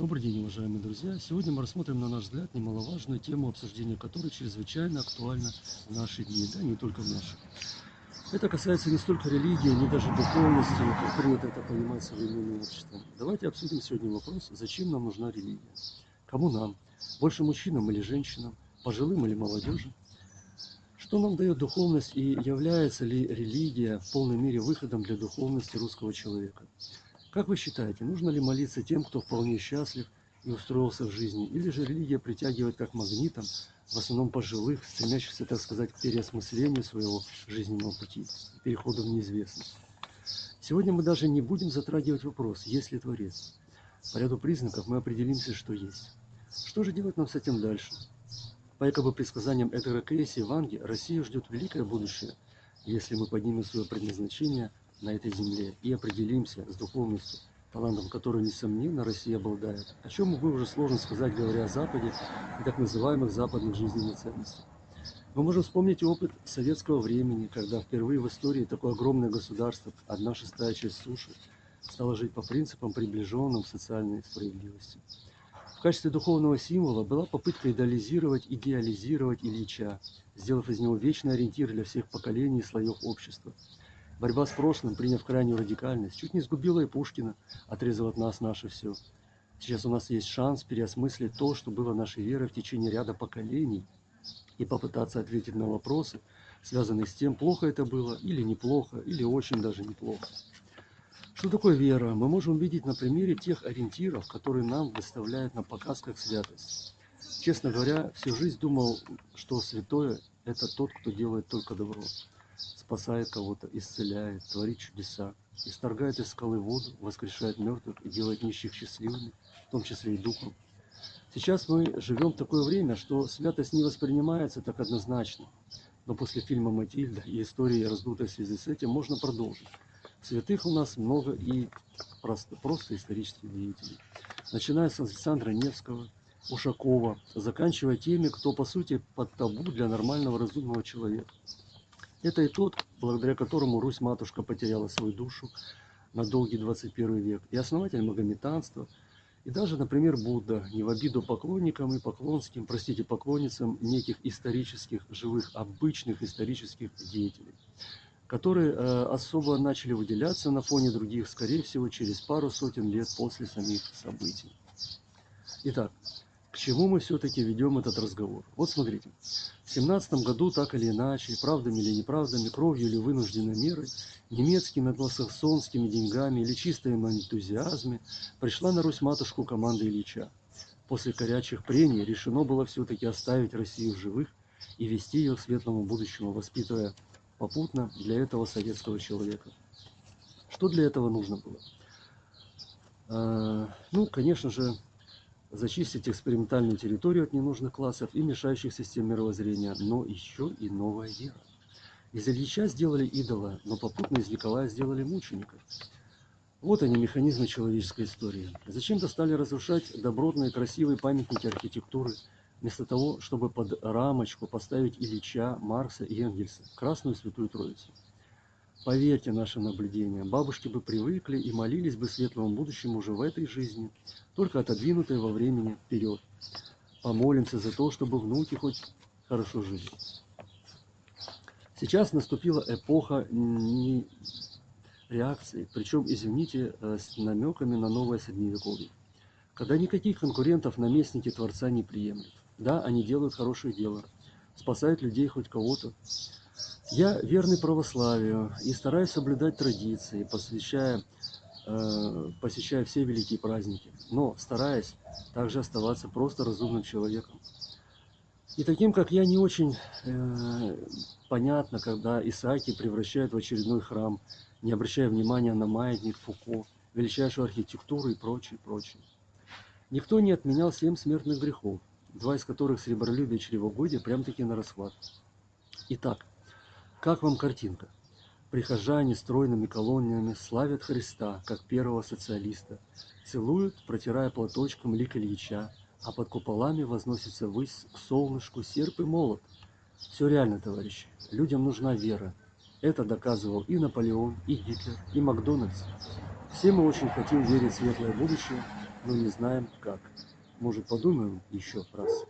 Добрый день, уважаемые друзья! Сегодня мы рассмотрим, на наш взгляд, немаловажную тему, обсуждения которой чрезвычайно актуальна в наши дни, да не только в наши. Это касается не столько религии, не даже духовности, как принято это понимать современным обществом. Давайте обсудим сегодня вопрос, зачем нам нужна религия? Кому нам? Больше мужчинам или женщинам? Пожилым или молодежи? Что нам дает духовность и является ли религия в полной мере выходом для духовности русского человека? Как вы считаете, нужно ли молиться тем, кто вполне счастлив и устроился в жизни, или же религия притягивает как магнитом, в основном пожилых, стремящихся, так сказать, к переосмыслению своего жизненного пути, переходу в неизвестность? Сегодня мы даже не будем затрагивать вопрос, есть ли Творец. По ряду признаков мы определимся, что есть. Что же делать нам с этим дальше? По якобы предсказаниям Эдгара Кейси Ванги, Россию ждет великое будущее, если мы поднимем свое предназначение – на этой земле и определимся с духовностью, талантом которой, несомненно, Россия обладает, о чем, увы, уже сложно сказать, говоря о Западе и так называемых западных жизненных ценностях. Мы можем вспомнить опыт советского времени, когда впервые в истории такое огромное государство, одна шестая часть суши, стало жить по принципам, приближенным к социальной справедливости. В качестве духовного символа была попытка идеализировать, идеализировать Ильича, сделав из него вечный ориентир для всех поколений и слоев общества – Борьба с прошлым, приняв крайнюю радикальность, чуть не сгубила и Пушкина, отрезав от нас наше все. Сейчас у нас есть шанс переосмыслить то, что было нашей верой в течение ряда поколений, и попытаться ответить на вопросы, связанные с тем, плохо это было или неплохо, или очень даже неплохо. Что такое вера? Мы можем видеть на примере тех ориентиров, которые нам выставляют на показ как святость. Честно говоря, всю жизнь думал, что святое – это тот, кто делает только добро спасает кого-то, исцеляет, творит чудеса, исторгает из скалы воду, воскрешает мертвых и делает нищих счастливыми, в том числе и духом. Сейчас мы живем в такое время, что святость не воспринимается так однозначно. Но после фильма «Матильда» и истории, раздутой в связи с этим, можно продолжить. Святых у нас много и просто, просто исторических деятелей. Начиная с Александра Невского, Ушакова, заканчивая теми, кто, по сути, под табу для нормального разумного человека. Это и тот, благодаря которому Русь-матушка потеряла свою душу на долгий 21 век, и основатель магометанства, и даже, например, Будда, не в обиду поклонникам и поклонским, простите, поклонницам неких исторических, живых, обычных исторических деятелей, которые э, особо начали выделяться на фоне других, скорее всего, через пару сотен лет после самих событий. Итак, к чему мы все-таки ведем этот разговор? Вот смотрите, в семнадцатом году так или иначе, правдами или неправдами, кровью или вынужденной мерой, немецкими англосаксонскими деньгами или чистым энтузиазме пришла на Русь матушку команда Ильича. После горячих прений решено было все-таки оставить Россию в живых и вести ее к светлому будущему, воспитывая попутно для этого советского человека. Что для этого нужно было? А, ну, конечно же, зачистить экспериментальную территорию от ненужных классов и мешающих систем мировоззрения, но еще и новая вера. Из Ильича сделали идола, но попутно из Николая сделали мученика. Вот они, механизмы человеческой истории. Зачем-то стали разрушать добротные, красивые памятники архитектуры, вместо того, чтобы под рамочку поставить Ильича, Маркса и Энгельса, Красную Святую Троицу. Поверьте нашим наблюдениям, бабушки бы привыкли и молились бы светлому будущему уже в этой жизни, только отодвинутой во времени вперед. Помолимся за то, чтобы внуки хоть хорошо жили. Сейчас наступила эпоха реакции, причем, извините, э, с намеками на новое средневековье, когда никаких конкурентов наместники Творца не приемлют. Да, они делают хорошее дело, спасают людей хоть кого-то, я верный православию и стараюсь соблюдать традиции, посвящая, э, посещая все великие праздники, но стараясь также оставаться просто разумным человеком. И таким, как я, не очень э, понятно, когда Исааки превращают в очередной храм, не обращая внимания на маятник Фуко, величайшую архитектуру и прочее, прочее. Никто не отменял семь смертных грехов, два из которых сребролюбие и чревогодие прям-таки на расхват. Итак, как вам картинка? Прихожане стройными колониями славят Христа, как первого социалиста, целуют, протирая платочком лик Ильича, а под куполами возносится ввысь к солнышку серп и молот. Все реально, товарищи. Людям нужна вера. Это доказывал и Наполеон, и Гитлер, и Макдональдс. Все мы очень хотим верить в светлое будущее, но не знаем как. Может, подумаем еще раз.